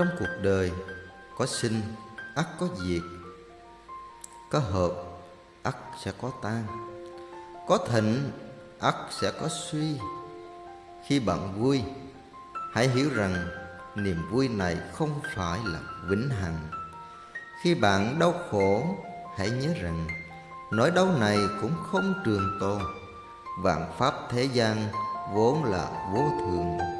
Trong cuộc đời có sinh, ắt có diệt. Có hợp, ắt sẽ có tan. Có thịnh, ắt sẽ có suy. Khi bạn vui, hãy hiểu rằng niềm vui này không phải là vĩnh hằng. Khi bạn đau khổ, hãy nhớ rằng nỗi đau này cũng không trường tồn. Vạn pháp thế gian vốn là vô thường.